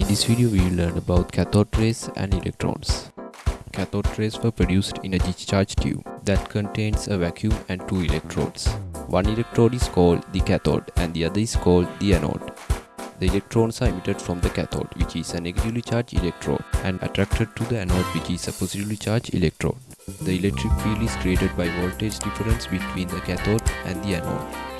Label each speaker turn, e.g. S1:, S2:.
S1: In this video we will learn about cathode rays and electrons. Cathode rays were produced in a discharge tube that contains a vacuum and two electrodes. One electrode is called the cathode and the other is called the anode. The electrons are emitted from the cathode which is a negatively charged electrode and attracted to the anode which is a positively charged electrode. The electric field is created by voltage difference between the cathode and the anode.